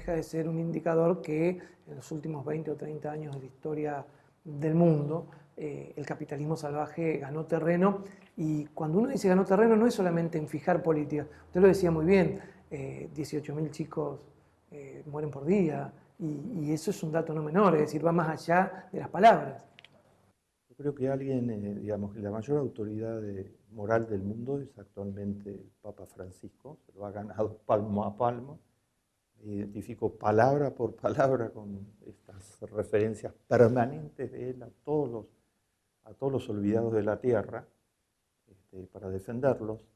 deja de ser un indicador que en los últimos 20 o 30 años de la historia del mundo, eh, el capitalismo salvaje ganó terreno. Y cuando uno dice ganó terreno no es solamente en fijar políticas, usted lo decía muy bien, 18.000 chicos mueren por día y, eso es un dato no menor, es decir, va más allá de las palabras. Creo que alguien, eh, digamos, que la mayor autoridad moral del mundo es actualmente el Papa Francisco, se lo ha ganado palmo a palmo. Identifico palabra por palabra con estas referencias permanentes de él a todos los, a todos los olvidados de la tierra este, para defenderlos.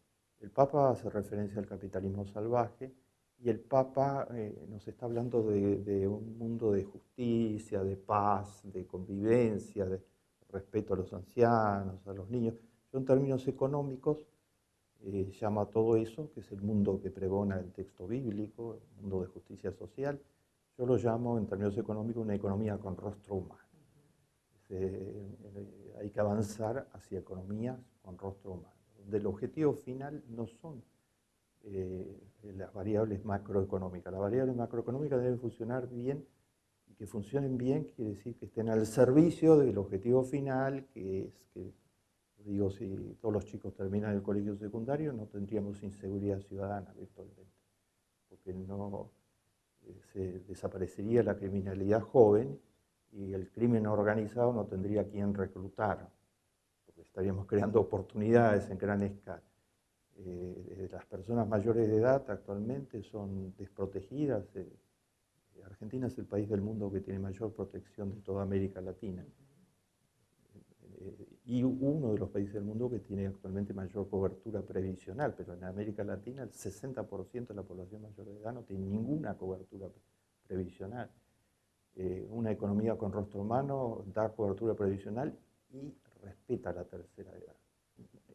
El Papa hace referencia al capitalismo salvaje y el Papa eh, nos está hablando de, de, un mundo de justicia, de paz, de convivencia, de, respeto a los ancianos, a los niños. Términos económicos eh, llama todo eso, que es el mundo que pregona el texto bíblico, el mundo de justicia social, yo lo llamo en términos económicos una economía con rostro humano. Eh, hay que avanzar hacia economías con rostro humano, donde el objetivo final no son eh, las variables macroeconómicas. Las variables macroeconómicas deben funcionar bien que funcionen bien quiere decir que estén al servicio del objetivo final, que es que, digo, si todos los chicos terminan el colegio secundario, no tendríamos inseguridad ciudadana virtualmente, porque no eh, se desaparecería la criminalidad joven y el crimen organizado no tendría quien reclutar, porque estaríamos creando oportunidades en gran escala. Eh, las personas mayores de edad actualmente son desprotegidas, eh, Argentina es el país del mundo que tiene mayor protección de toda América Latina y uno de los países del mundo que tiene actualmente mayor cobertura previsional, pero en América Latina el 60% de la población mayor de edad no tiene ninguna cobertura previsional. Eh, una economía con rostro humano da cobertura previsional y respeta la tercera edad.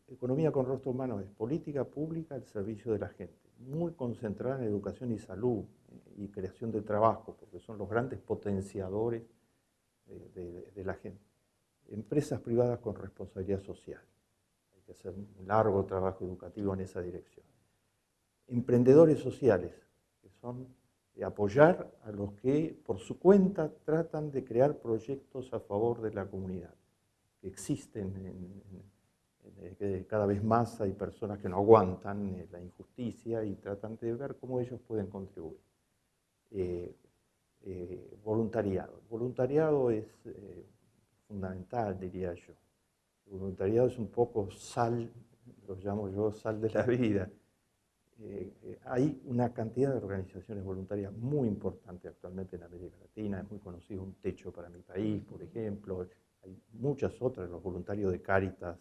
Economía con rostro humano es política pública al servicio de la gente, muy concentrada en educación y salud, y creación de trabajo, porque son los grandes potenciadores de, la gente. Empresas privadas con responsabilidad social. Hay que hacer un largo trabajo educativo en esa dirección. Emprendedores sociales, que son apoyar a los que por su cuenta tratan de crear proyectos a favor de la comunidad, que existen en, cada vez más hay personas que no aguantan eh, la injusticia y tratan de ver cómo ellos pueden contribuir. Eh, eh, voluntariado. voluntariado es eh, fundamental, diría yo. El voluntariado es un poco sal, lo llamo yo sal de la vida. hay una cantidad de organizaciones voluntarias muy importante actualmente en América Latina, es muy conocido un techo para mi país, por ejemplo, hay muchas otras, los voluntarios de Cáritas,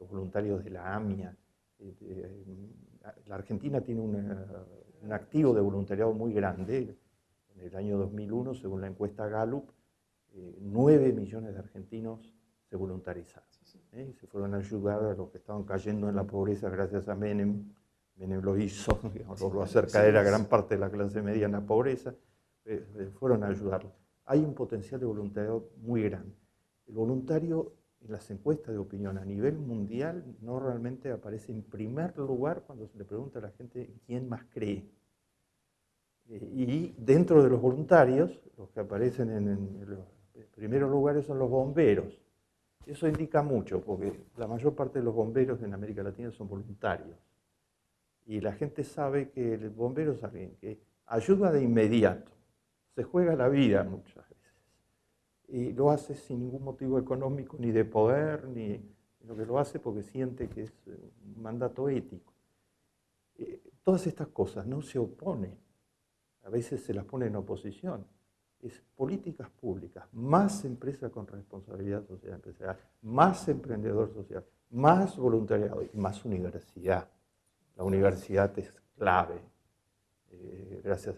los voluntarios de la AMIA. la Argentina tiene un activo de voluntariado muy grande, en el año 2001, según la encuesta Gallup, 9 eh, millones de argentinos se voluntarizaron. ¿eh? Y se fueron a ayudar a los que estaban cayendo en la pobreza gracias a Menem. Menem lo hizo, digamos, lo hacer caer a gran parte de la clase media en la pobreza. Eh, fueron a ayudarlos. Hay un potencial de voluntariado muy grande. El voluntario en las encuestas de opinión a nivel mundial no realmente aparece en primer lugar cuando se le pregunta a la gente quién más cree y dentro de los voluntarios, los que aparecen en, los primeros lugares son los bomberos. Eso indica mucho, porque la mayor parte de los bomberos en América Latina son voluntarios. Y la gente sabe que el bombero es alguien que ayuda de inmediato, se juega la vida muchas veces. Y lo hace sin ningún motivo económico, ni de poder, ni lo que lo hace porque siente que es un mandato ético. Eh, todas estas cosas no se oponen a veces se las pone en oposición, es políticas públicas, más empresa con responsabilidad social empresarial, más emprendedor social, más voluntariado y más universidad. La universidad es clave. Eh, gracias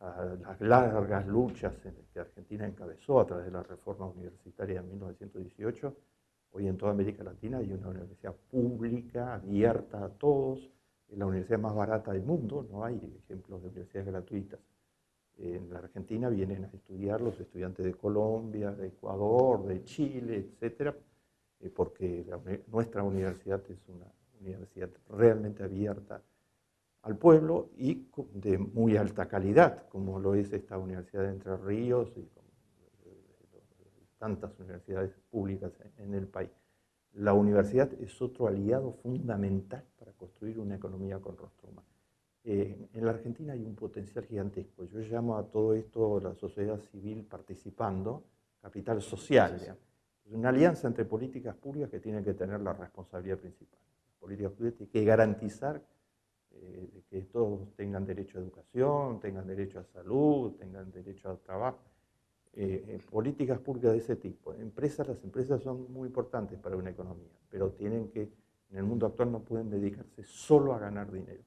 a las largas luchas que Argentina encabezó a través de la reforma universitaria en 1918, hoy en toda América Latina hay una universidad pública, abierta a todos, es la universidad más barata del mundo, no hay ejemplos de universidades gratuitas. En la Argentina vienen a estudiar los estudiantes de Colombia, de Ecuador, de Chile, etcétera, eh, porque nuestra universidad es una universidad realmente abierta al pueblo y de muy alta calidad, como lo es esta Universidad de Entre Ríos y tantas universidades públicas en el país. La universidad es otro aliado fundamental para construir una economía con rostro humano. Eh, en la Argentina hay un potencial gigantesco. Yo llamo a todo esto la sociedad civil participando, capital social. Es una alianza entre políticas públicas que tienen que tener la responsabilidad principal. Las políticas públicas tienen que garantizar eh, que todos tengan derecho a educación, tengan derecho a salud, tengan derecho a trabajo. Eh, políticas públicas de ese tipo. Empresas, las empresas son muy importantes para una economía, pero tienen que, en el mundo actual no pueden dedicarse solo a ganar dinero.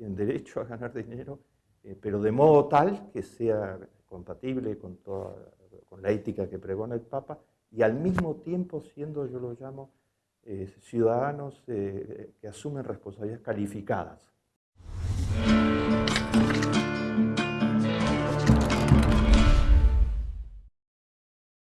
Tienen derecho a ganar dinero, eh, pero de modo tal que sea compatible con, toda, con la ética que pregona el Papa y al mismo tiempo siendo, yo lo llamo, ciudadanos que asumen responsabilidades calificadas.